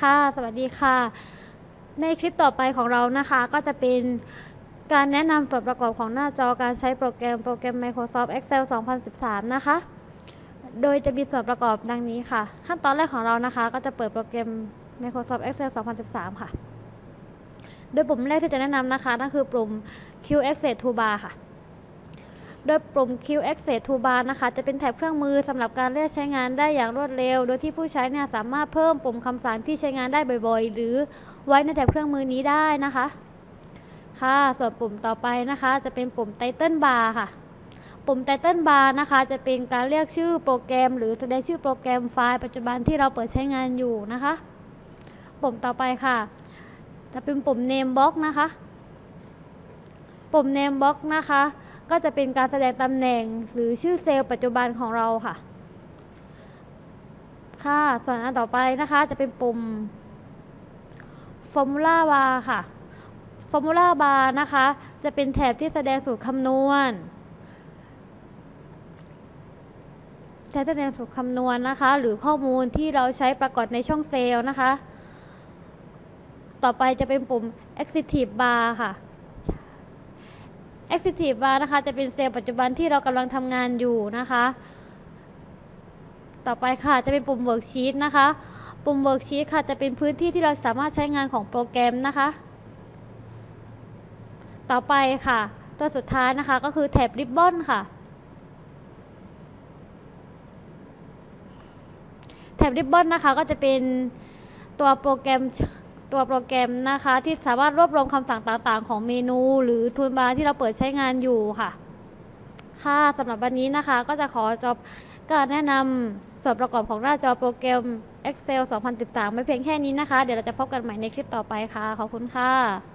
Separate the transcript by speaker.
Speaker 1: ค่ะ สวัสดีค่ะ ในคลิปต่อไปของเรานะคะ ก็จะเป็นการแนะนำส่วนประกอบของหน้าจอการใช้โปรแกรมโปรแกรม Microsoft Excel 2013 นะคะ โดยจะมีส่วนประกอบดังนี้ค่ะ ขั้นตอนแรกของเรานะคะ ก็จะเปิดโปรแกรม Microsoft Excel 2013 ค่ะ โดยปุ่มแรกที่จะแนะนำนะคะนั่นคือปุ่ม Q Access Toolbar ค่ะ โดยปุ่ม Q Access Toolbar นะคะ จะเป็นแถบเครื่องมือสำหรับการเลือกใช้งานได้อย่างรวดเร็ว โดยที่ผู้ใช้เนี่ยสามารถเพิ่มปุ่มคำสั่งที่ใช้งานได้บ่อยๆ หรือไว้ในแถบเครื่องมือนี้ได้นะคะ ค่ะส่วนปุ่มต่อไปนะคะ จะเป็นปุ่ม Title Bar ค่ะ ปุ่ม Title Bar นะคะ จะเป็นการเรียกชื่อโปรแกรม หรือแสดงชื่อโปรแกรมไฟล์ปัจจุบันที่เราเปิดใช้งานอยู่นะคะ ปุ่มต่อไปค่ะ จะเป็นปุ่ม Name Box นะคะ ปุ่ม Name Box นะคะ ก็จะเป็นการแสดงตำแหน่งหรือชื่อเซลล์ปัจจุบันของเราค่ะ ค่ะ ส่วนอันต่อไปนะคะจะเป็นปุ่ม Formula Bar ค่ะ Formula Bar นะคะ จะเป็นแถบที่แสดงสูตรคำนวณใช้แสดงสูตรคำนวณนะคะ หรือข้อมูลที่เราใช้ปรากฏในช่องเซลล์นะคะ ต่อไปจะเป็นปุ่ม Active Bar ค่ะ Active Bar นะคะ จะเป็นเซลล์ปัจจุบันที่เรากำลังทำงานอยู่นะคะ ต่อไปค่ะจะเป็นปุ่ม Worksheet นะคะ ปุ่ม Worksheet ค่ะจะเป็นพื้นที่ที่เราสามารถใช้งานของโปรแกรมนะคะ ต่อไปค่ะ ตัวสุดท้ายนะคะก็คือแถบ Ribbon ค่ะแถบ Ribbon นะคะก็จะเป็นตัวโปรแกรม ตัวโปรแกรมนะคะ ที่สามารถรวบรวมคำสั่งต่างๆ ของเมนู หรือทูลบาร์ที่เราเปิดใช้งานอยู่ค่ะ ค่ะสำหรับวันนี้นะคะก็จะขอจบการแนะนำส่วนประกอบของหน้าจอโปรแกรม Excel 2013 ไม่เพียงแค่นี้นะคะ เดี๋ยวเราจะพบกันใหม่ในคลิปต่อไปค่ะ ขอบคุณค่ะ